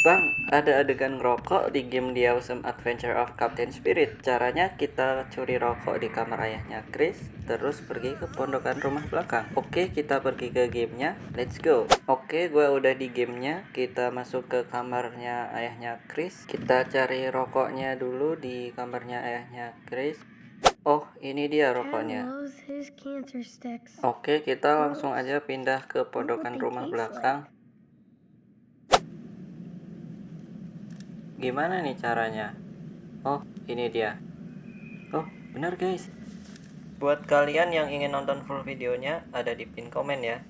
Bang, ada adegan ngerokok di game The Awesome Adventure of Captain Spirit. Caranya kita curi rokok di kamar ayahnya Chris, terus pergi ke pondokan rumah belakang. Oke, kita pergi ke gamenya. Let's go. Oke, gue udah di gamenya. Kita masuk ke kamarnya ayahnya Chris. Kita cari rokoknya dulu di kamarnya ayahnya Chris. Oh, ini dia rokoknya. Oke, kita langsung aja pindah ke pondokan rumah belakang. Gimana nih caranya? Oh, ini dia. Oh, benar guys. Buat kalian yang ingin nonton full videonya, ada di pin komen ya.